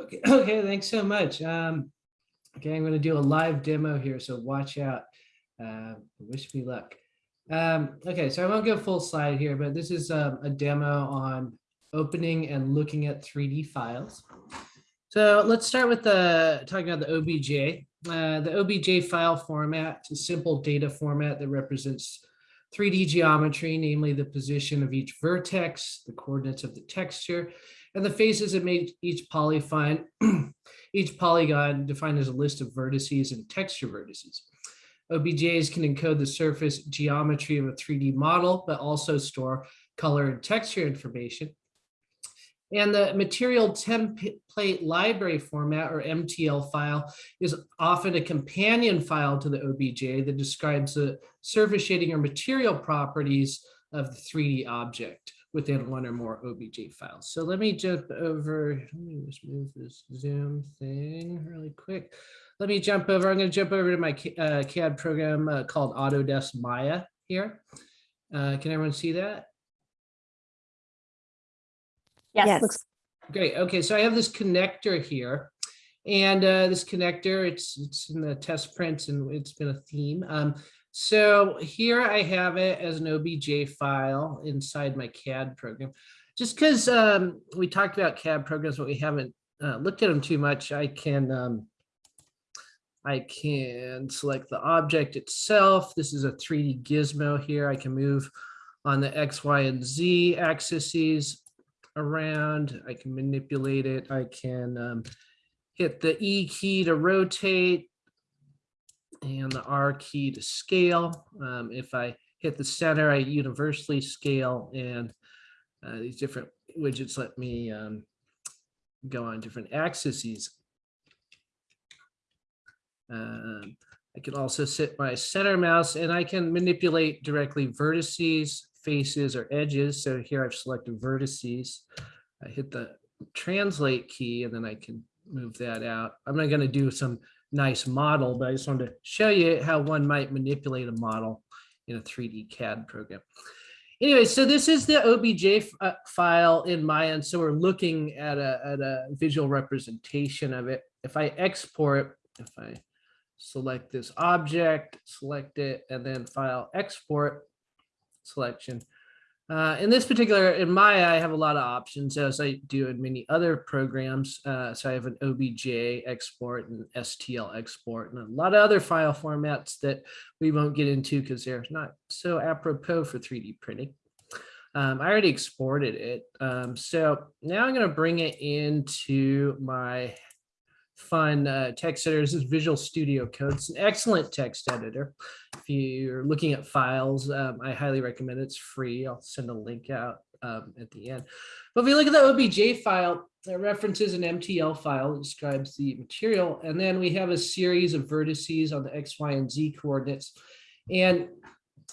Okay, okay, thanks so much. Um, okay, I'm going to do a live demo here, so watch out. Uh, wish me luck. Um, okay, so I won't go full slide here, but this is um, a demo on opening and looking at 3D files. So let's start with the talking about the OBJ. Uh, the OBJ file format is a simple data format that represents 3D geometry, namely the position of each vertex, the coordinates of the texture, and the faces that make each polygon, each polygon defined as a list of vertices and texture vertices. OBJs can encode the surface geometry of a 3D model, but also store color and texture information. And the material template library format or MTL file is often a companion file to the OBJ that describes the surface shading or material properties of the 3D object within one or more OBJ files. So let me jump over, let me just move this Zoom thing really quick. Let me jump over, I'm gonna jump over to my uh, CAD program uh, called Autodesk Maya here. Uh, can everyone see that? Yes, Yes. Great. Okay, so I have this connector here. And uh, this connector, it's it's in the test prints and it's been a theme. Um, so here I have it as an OBJ file inside my CAD program. Just because um, we talked about CAD programs, but we haven't uh, looked at them too much, I can um, I can select the object itself. This is a 3D gizmo here. I can move on the X, Y, and Z axes around. I can manipulate it. I can um, hit the E key to rotate and the R key to scale. Um, if I hit the center, I universally scale and uh, these different widgets let me um, go on different axes. Um, I can also sit my center mouse and I can manipulate directly vertices, faces, or edges. So here I've selected vertices. I hit the translate key and then I can move that out. I'm not going to do some nice model, but I just wanted to show you how one might manipulate a model in a 3D CAD program. Anyway, so this is the OBJ uh, file in Maya, and so we're looking at a, at a visual representation of it. If I export, if I select this object, select it, and then file export selection, uh, in this particular, in Maya, I have a lot of options as I do in many other programs. Uh, so I have an OBJ export and STL export and a lot of other file formats that we won't get into because they're not so apropos for 3D printing. Um, I already exported it. Um, so now I'm going to bring it into my fun uh, text editor. This is Visual Studio Code. It's an excellent text editor. If you're looking at files, um, I highly recommend it. It's free. I'll send a link out um, at the end. But if we look at the OBJ file, it references an MTL file that describes the material. And then we have a series of vertices on the X, Y, and Z coordinates. And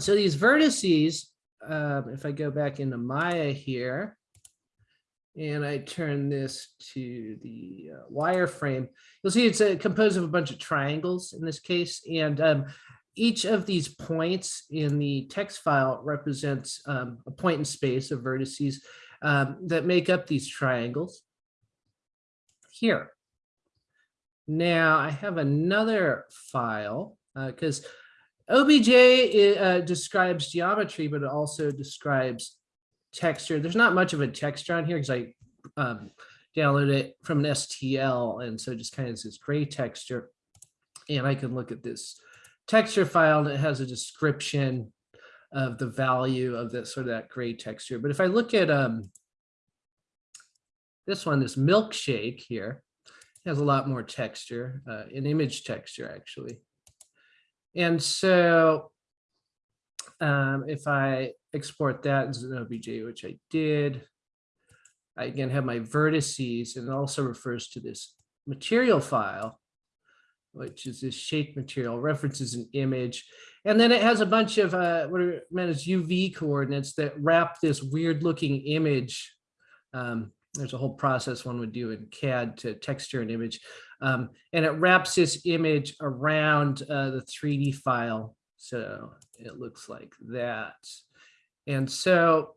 so these vertices, um, if I go back into Maya here, and I turn this to the uh, wireframe, you'll see it's a, composed of a bunch of triangles in this case. And um, each of these points in the text file represents um, a point in space of vertices um, that make up these triangles here. Now I have another file because uh, OBJ uh, describes geometry, but it also describes texture. There's not much of a texture on here because I um, downloaded it from an STL. And so just kind of this gray texture. And I can look at this texture file and it has a description of the value of that sort of that gray texture. But if I look at um, this one, this milkshake here, has a lot more texture, uh, an image texture actually. And so um, if I export that as an OBJ, which I did, I again have my vertices and it also refers to this material file, which is this shape material, references an image. And then it has a bunch of uh, what are meant as UV coordinates that wrap this weird looking image. Um, there's a whole process one would do in CAD to texture an image. Um, and it wraps this image around uh, the 3D file. So it looks like that. And so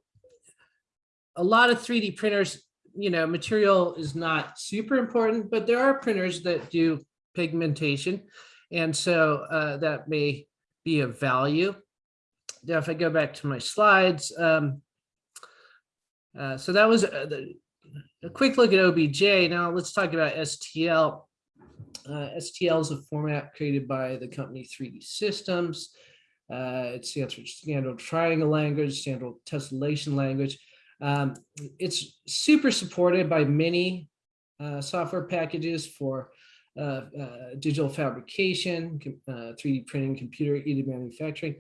a lot of 3D printers you know, material is not super important, but there are printers that do pigmentation. And so uh, that may be of value. Now, if I go back to my slides, um, uh, so that was uh, the, a quick look at OBJ. Now let's talk about STL. Uh, STL is a format created by the company 3D Systems. Uh, it stands for Standard Triangle Language, Standard Tessellation Language. Um, it's super supported by many uh, software packages for uh, uh, digital fabrication, 3D printing, computer aided manufacturing.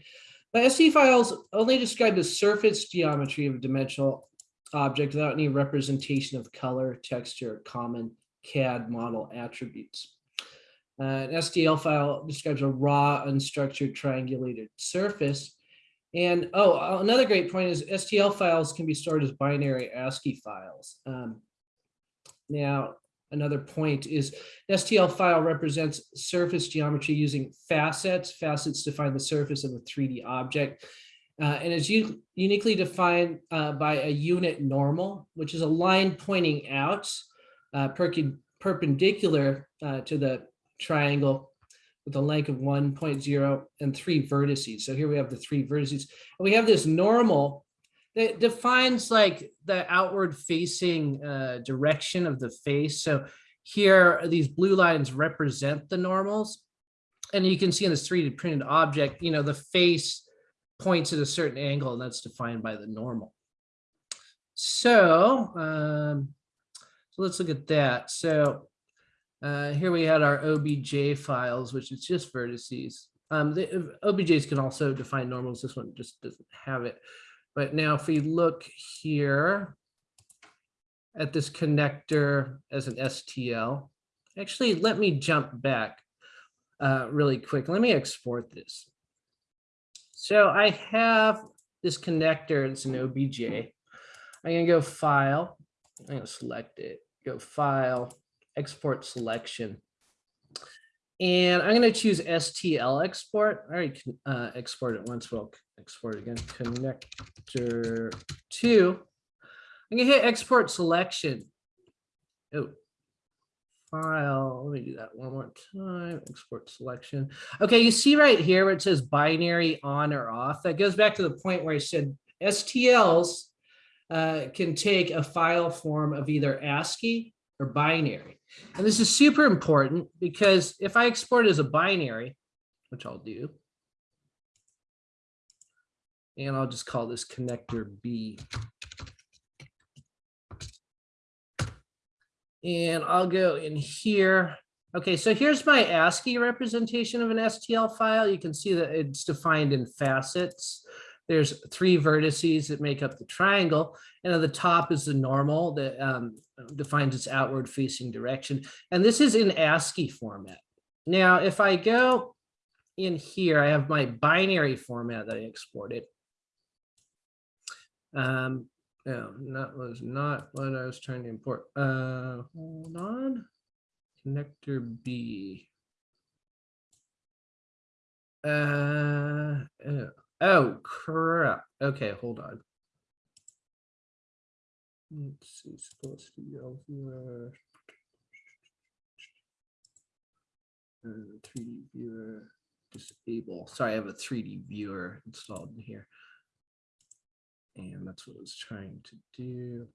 But ST files only describe the surface geometry of a dimensional object without any representation of color, texture, common CAD model attributes. Uh, an STL file describes a raw, unstructured, triangulated surface. And oh, another great point is STL files can be stored as binary ASCII files. Um, now, another point is STL file represents surface geometry using facets. Facets define the surface of a 3D object. Uh, and is uniquely defined uh, by a unit normal, which is a line pointing out uh, perpendicular uh, to the triangle with a length of 1.0 and three vertices. So here we have the three vertices. And we have this normal that defines like the outward facing uh, direction of the face. So here, these blue lines represent the normals. And you can see in this 3D printed object, you know, the face points at a certain angle and that's defined by the normal. So, um, so let's look at that. So uh, here we had our OBJ files, which is just vertices. Um, the OBJs can also define normals. This one just doesn't have it. But now if we look here at this connector as an STL, actually, let me jump back uh, really quick. Let me export this. So I have this connector, it's an OBJ. I'm gonna go file, I'm gonna select it, go file, export selection. And I'm going to choose STL export. I already uh, export it once. We'll export again. Connector two. I'm going to hit export selection. Oh, file. Let me do that one more time. Export selection. Okay, you see right here where it says binary on or off. That goes back to the point where I said STLs uh, can take a file form of either ASCII or binary. And this is super important because if I export as a binary, which I'll do, and I'll just call this connector B. And I'll go in here. Okay, so here's my ASCII representation of an STL file. You can see that it's defined in facets. There's three vertices that make up the triangle. And at the top is the normal that um, defines its outward facing direction. And this is in ASCII format. Now, if I go in here, I have my binary format that I exported. Um, no, that was not what I was trying to import. Uh, hold on. Connector B. Uh, Oh, crap. Okay, hold on. Let's see, supposed to be. Uh, 3D viewer disable. Sorry, I have a 3D viewer installed in here. And that's what I was trying to do.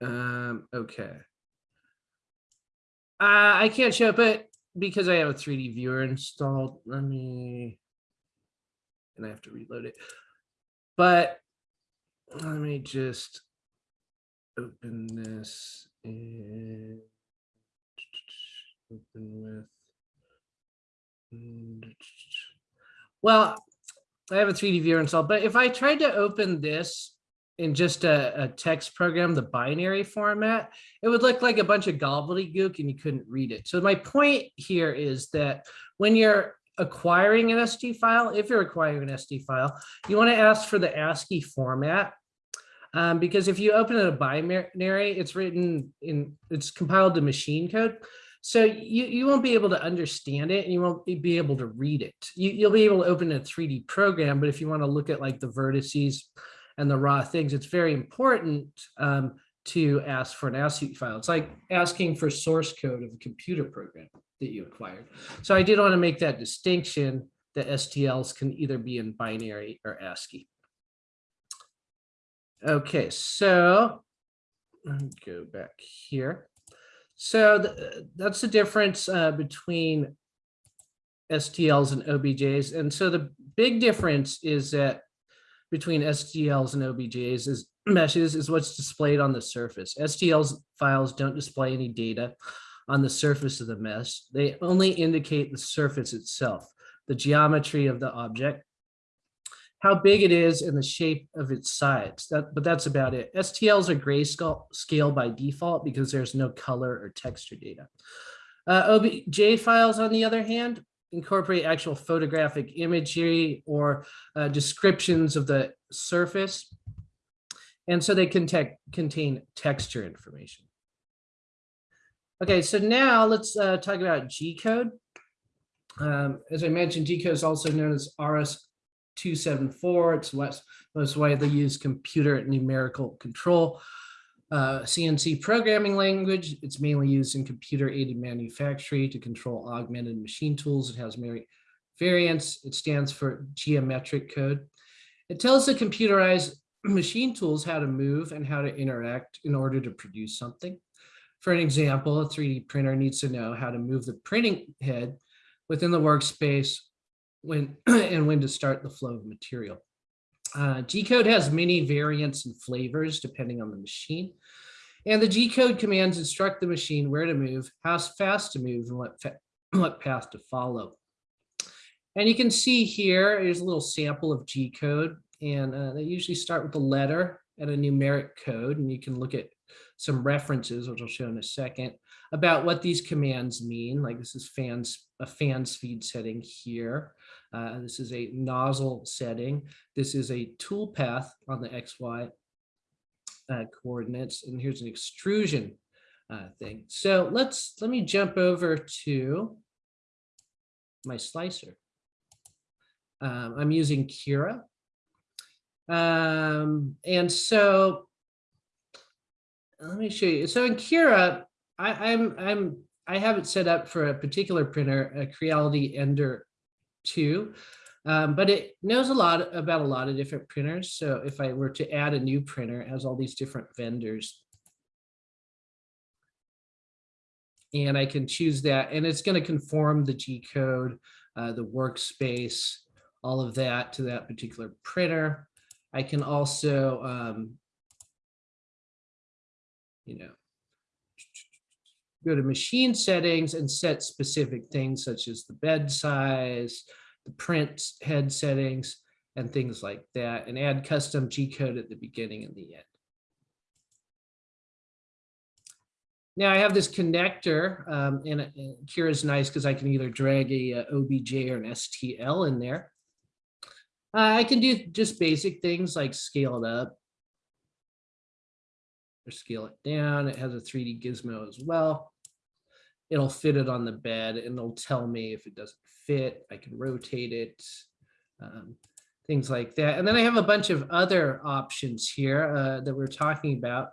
Um, okay. Uh, I can't show it, but because I have a 3D viewer installed, let me, and I have to reload it. But let me just open this and open with, well, I have a 3D viewer installed, but if I tried to open this in just a, a, text program, the binary format, it would look like a bunch of gobbledygook and you couldn't read it. So my point here is that when you're acquiring an SD file, if you're acquiring an SD file, you want to ask for the ASCII format. Um, because if you open it a binary, it's written in, it's compiled to machine code. So you, you won't be able to understand it and you won't be able to read it. You, you'll be able to open a 3D program, but if you want to look at like the vertices, and the raw things, it's very important um, to ask for an ASCII file. It's like asking for source code of a computer program that you acquired. So I did want to make that distinction that STLs can either be in binary or ASCII. Okay, so go back here. So the, that's the difference uh, between STLs and OBJs. And so the big difference is that between STLs and OBJs is meshes is what's displayed on the surface. STLs files don't display any data on the surface of the mesh. They only indicate the surface itself, the geometry of the object, how big it is and the shape of its sides. That, but that's about it. STLs are grayscale scale by default because there's no color or texture data. Uh, OBJ files, on the other hand, incorporate actual photographic imagery or uh, descriptions of the surface. And so they can contain texture information. Okay, so now let's uh, talk about G code. Um, as I mentioned, G code is also known as RS274. It's what's most widely used computer numerical control. Uh, CNC programming language. It's mainly used in computer aided manufacturing to control augmented machine tools. It has many variants. It stands for geometric code. It tells the computerized machine tools how to move and how to interact in order to produce something. For an example, a 3D printer needs to know how to move the printing head within the workspace when and when to start the flow of material. Uh, G-code has many variants and flavors depending on the machine. And the G-code commands instruct the machine where to move, how fast to move, and what, what path to follow. And you can see here, here's a little sample of G-code. And uh, they usually start with a letter and a numeric code. And you can look at some references, which I'll show in a second, about what these commands mean. Like this is fans, a fan speed setting here. Uh, this is a nozzle setting. This is a tool path on the XY uh, coordinates. And here's an extrusion uh, thing. So let's, let me jump over to my slicer. Um, I'm using Cura. Um, and so let me show you. So in Cura, I, I'm I'm I have it set up for a particular printer, a Creality Ender 2, um, but it knows a lot about a lot of different printers. So if I were to add a new printer, it has all these different vendors. And I can choose that, and it's going to conform the G code, uh, the workspace, all of that to that particular printer. I can also, um, you know, go to machine settings and set specific things such as the bed size, the print head settings, and things like that, and add custom G code at the beginning and the end. Now I have this connector, um, and, and Cura is nice because I can either drag a, a, OBJ or an STL in there. Uh, I can do just basic things like scale it up or scale it down. It has a 3D gizmo as well. It'll fit it on the bed and it'll tell me if it doesn't fit. I can rotate it, um, things like that. And then I have a bunch of other options here uh, that we're talking about.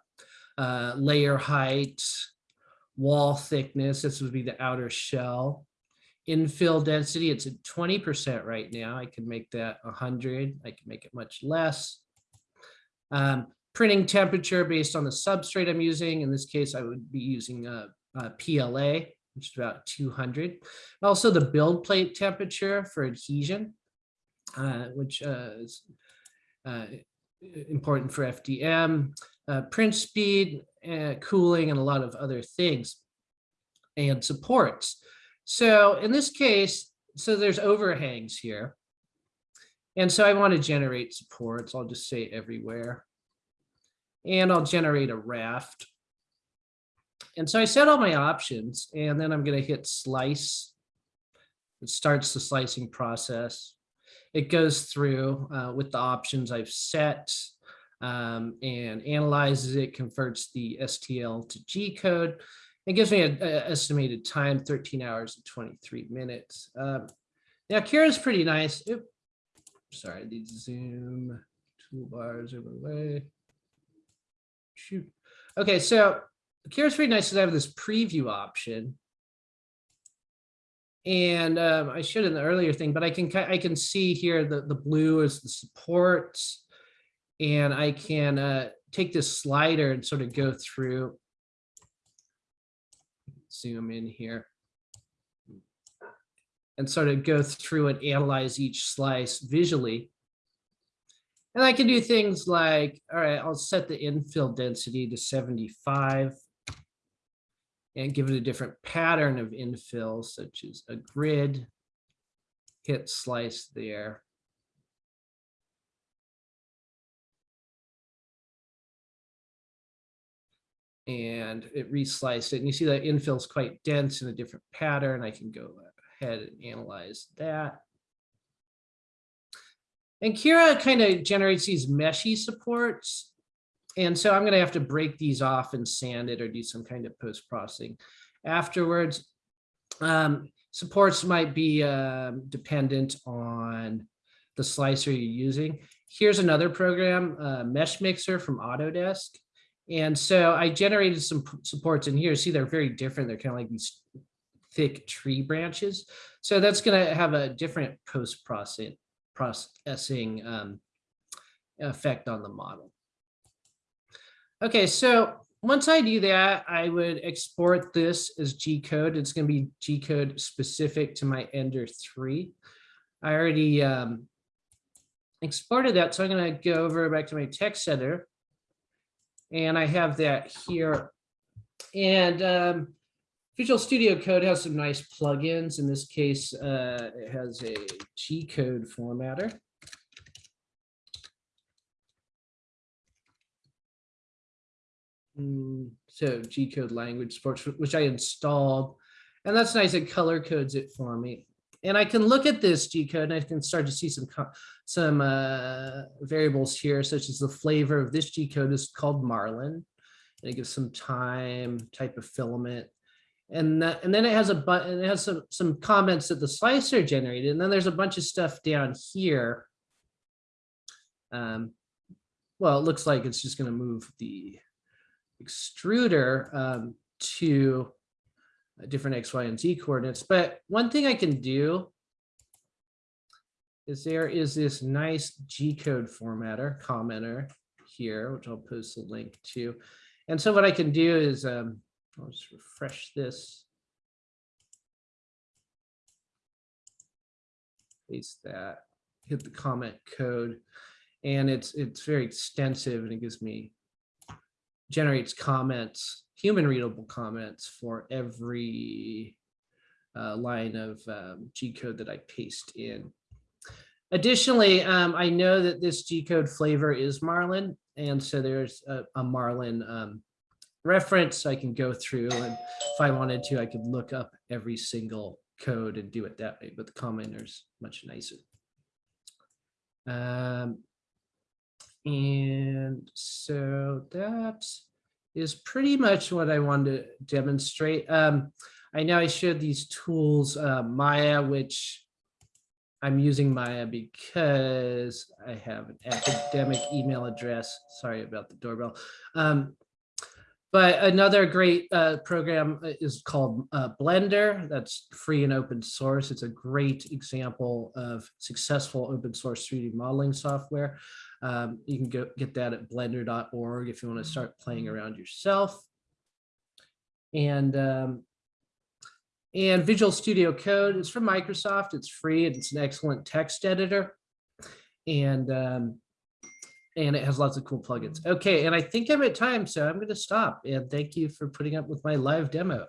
Uh, layer height, wall thickness, this would be the outer shell infill density, it's at 20% right now. I can make that 100. I can make it much less. Um, printing temperature based on the substrate I'm using. In this case, I would be using a, a PLA, which is about 200. Also the build plate temperature for adhesion, uh, which uh, is uh, important for FDM, uh, print speed, uh, cooling, and a lot of other things and supports. So in this case, so there's overhangs here. And so I want to generate supports. I'll just say everywhere. And I'll generate a raft. And so I set all my options and then I'm going to hit slice. It starts the slicing process. It goes through uh, with the options I've set um, and analyzes it, converts the STL to G code, it gives me an estimated time, 13 hours and 23 minutes. Um, now, Cura's pretty nice. Oop, sorry, I need to zoom Toolbars overlay. Shoot. Okay, so Cura's pretty nice because I have this preview option. And um, I should in the earlier thing, but I can I can see here the the blue is the supports, and I can uh, take this slider and sort of go through. Zoom in here. And sort of go through and analyze each slice visually. And I can do things like, all right, I'll set the infill density to 75 and give it a different pattern of infill, such as a grid, hit slice there. And it resliced it. And you see that infill is quite dense in a different pattern. I can go ahead and analyze that. And Cura kind of generates these meshy supports. And so I'm going to have to break these off and sand it or do some kind of post processing afterwards. Um, supports might be um, dependent on the slicer you're using. Here's another program, uh, Mesh Mixer from Autodesk. And so I generated some supports in here. See, they're very different. They're kind of like these thick tree branches. So that's going to have a different post processing um, effect on the model. Okay, so once I do that, I would export this as G code. It's going to be G code specific to my Ender 3. I already um, exported that, so I'm going to go over back to my text editor. And I have that here. And um, Visual Studio Code has some nice plugins. In this case, uh, it has a G code formatter. Mm, So G code language sports, which I installed. And that's nice. It color codes it for me. And I can look at this G code and I can start to see some some uh, variables here, such as the flavor of this G code is called Marlin. And it gives some time, type of filament. And that, and then it has a button, it has some, some comments that the slicer generated. And then there's a bunch of stuff down here. Um, well, it looks like it's just going to move the extruder um, to different X, Y, and Z coordinates. But one thing I can do is there is this nice G code formatter commenter here, which I'll post a link to. And so what I can do is um, I'll just refresh this. Paste that, hit the comment code, and it's it's very extensive and it gives me generates comments, human readable comments for every uh, line of um, G code that I paste in. Additionally, um, I know that this G code flavor is Marlin, and so there's a, a Marlin um, reference I can go through, and if I wanted to, I could look up every single code and do it that way, but the commenter's much nicer. Um, and so that is pretty much what I wanted to demonstrate. Um, I know I showed these tools, uh, Maya, which I'm using Maya because I have an academic email address. Sorry about the doorbell. Um, but another great uh, program is called uh, Blender. That's free and open source. It's a great example of successful open source 3D modeling software. Um, you can go get that at blender.org if you want to start playing around yourself. And um, and Visual Studio Code is from Microsoft. It's free. and It's an excellent text editor. And um, and it has lots of cool plugins. Okay, and I think I'm at time, so I'm going to stop. And thank you for putting up with my live demo.